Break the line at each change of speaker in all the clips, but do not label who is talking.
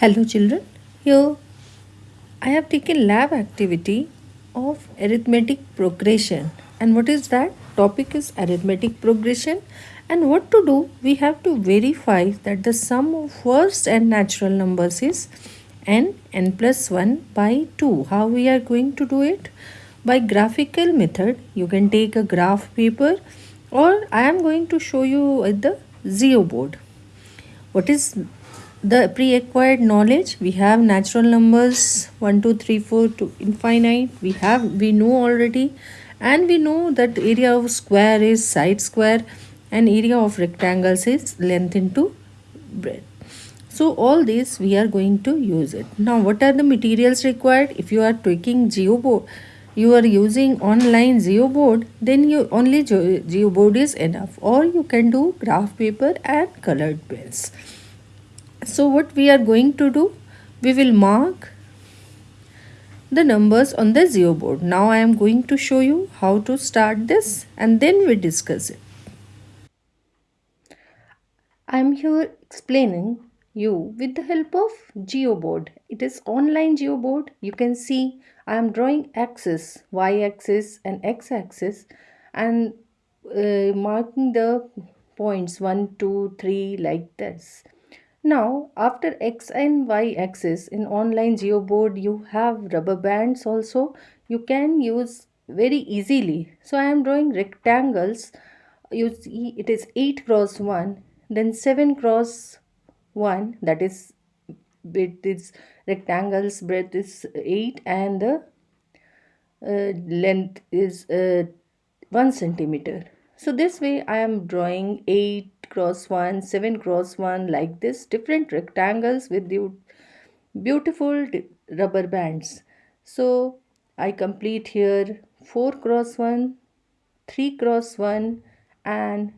Hello children, here I have taken lab activity of arithmetic progression and what is that? Topic is arithmetic progression and what to do? We have to verify that the sum of first and natural numbers is n, n plus 1 by 2. How we are going to do it? By graphical method, you can take a graph paper or I am going to show you the geoboard. What is the pre-acquired knowledge. We have natural numbers 1 2 3 4 to infinite. We have we know already. And we know that area of square is side square and area of rectangles is length into breadth. So all this we are going to use it. Now what are the materials required? If you are taking geoboard you are using online geoboard then you only geoboard is enough. Or you can do graph paper and colored pens so what we are going to do we will mark the numbers on the geoboard. Now I am going to show you how to start this and then we discuss it. I am here explaining you with the help of geoboard it is online geoboard you can see I am drawing axis y axis and x axis and uh, marking the points 1 2 3 like this now, after X and Y axis in online geoboard, you have rubber bands also. You can use very easily. So, I am drawing rectangles. You see it is 8 cross 1, then 7 cross 1 that is with its rectangles breadth is 8 and the uh, length is uh, 1 centimeter. So this way I am drawing 8 cross 1 7 cross 1 like this different rectangles with the beautiful rubber bands. So I complete here 4 cross 1 3 cross 1 and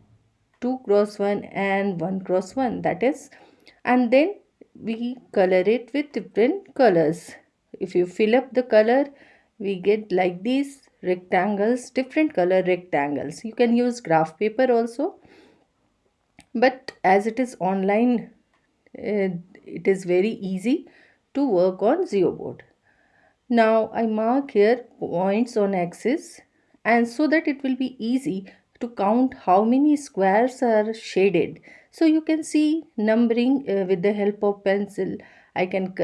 2 cross 1 and 1 cross 1 that is. And then we color it with different colors. If you fill up the color we get like these rectangles different color rectangles. You can use graph paper also but as it is online uh, it is very easy to work on geoboard now i mark here points on axis and so that it will be easy to count how many squares are shaded. So you can see numbering uh, with the help of pencil. I can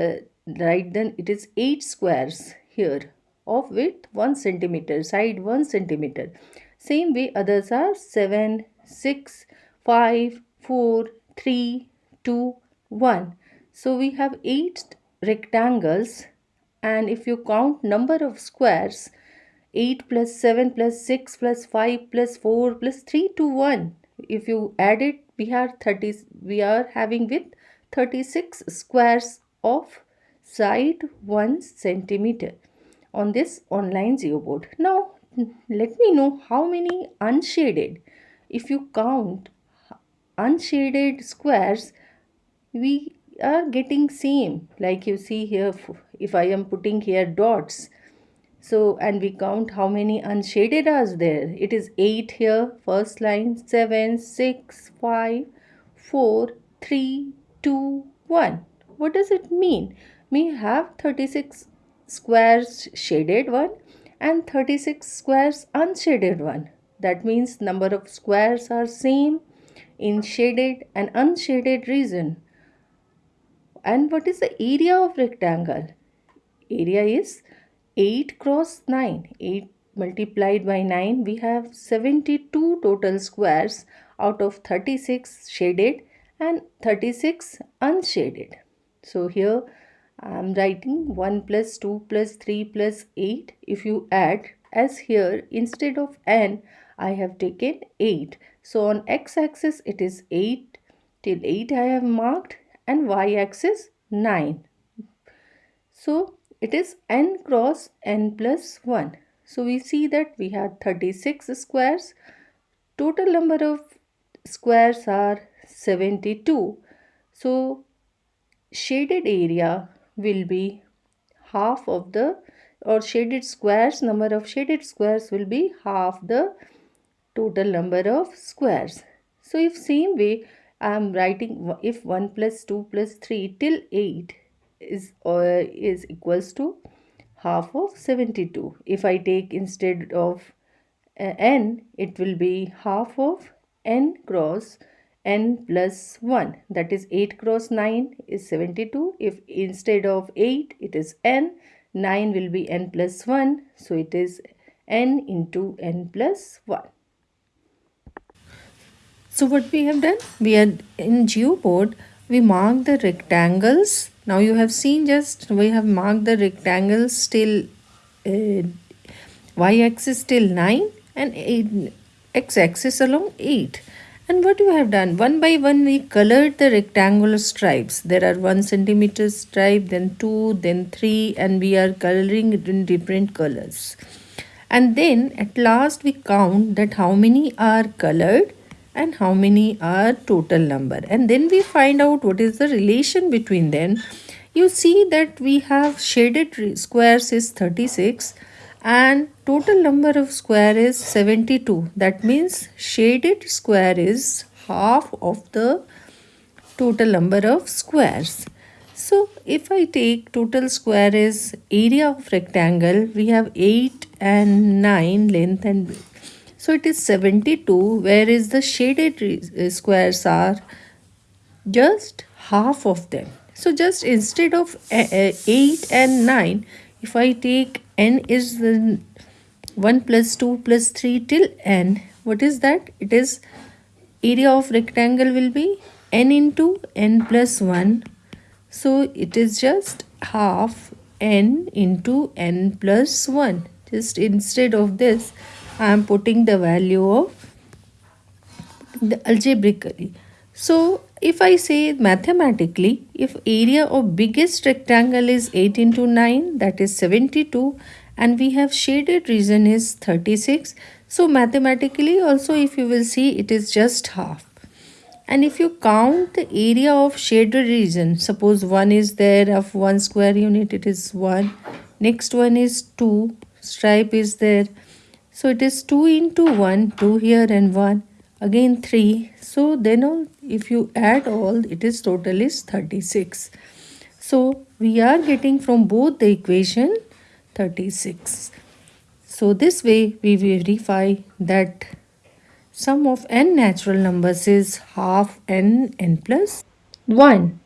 write then it is 8 squares here of width 1 centimeter side 1 centimeter. Same way others are 7 6 5, 4, 3, 2, 1. So we have 8 rectangles. And if you count number of squares 8 plus 7 plus 6 plus 5 plus 4 plus 3 to 1 if you add it we have 30 we are having with 36 squares of side 1 centimeter on this online geoboard now let me know how many unshaded. If you count unshaded squares we are getting same. Like you see here if I am putting here dots so and we count how many unshaded are there. It is 8 here first line 7 6 5 4 3 2 1 what does it mean? We have 36 squares shaded one and 36 squares unshaded one. That means number of squares are same in shaded and unshaded region. And what is the area of rectangle? Area is 8 cross 9. 8 multiplied by 9 we have 72 total squares out of 36 shaded and 36 unshaded. So here I am writing 1 plus 2 plus 3 plus 8. If you add as here instead of n I have taken 8. So on x-axis it is 8 till 8 I have marked and y-axis 9. So it is n cross n plus 1. So we see that we have 36 squares. Total number of squares are 72. So shaded area will be half of the or shaded squares number of shaded squares will be half the total number of squares. So if same way I am writing if 1 plus 2 plus 3 till 8 is uh, is equals to half of 72 if i take instead of uh, n it will be half of n cross n plus 1 that is 8 cross 9 is 72 if instead of 8 it is n 9 will be n plus 1 so it is n into n plus 1 so what we have done? We are in geoboard we mark the rectangles. Now you have seen just we have marked the rectangles till uh, y-axis till 9 and x-axis along 8 and what you have done? One by one we colored the rectangular stripes. There are one centimeter stripe then two then three and we are coloring it in different colors. And then at last we count that how many are colored and how many are total number. And then we find out what is the relation between them. You see that we have shaded squares is 36 and total number of square is 72 that means shaded square is half of the total number of squares. So if I take total square is area of rectangle we have 8 and 9 length and width. So it is 72 whereas the shaded uh, squares are? Just half of them. So just instead of uh, uh, 8 and 9 if I take n is the 1 plus 2 plus 3 till n. What is that? It is area of rectangle will be n into n plus 1 so it is just half n into n plus 1 just instead of this I am putting the value of the algebraically. So if I say mathematically, if area of biggest rectangle is 8 into 9, that is 72 and we have shaded region is 36. So mathematically also if you will see it is just half. And if you count the area of shaded region, suppose 1 is there of 1 square unit, it is 1. Next one is 2, stripe is there. So it is 2 into 1, 2 here and 1 again 3 so then all if you add all it is total is 36 so we are getting from both the equation 36 so this way we verify that sum of n natural numbers is half n n plus 1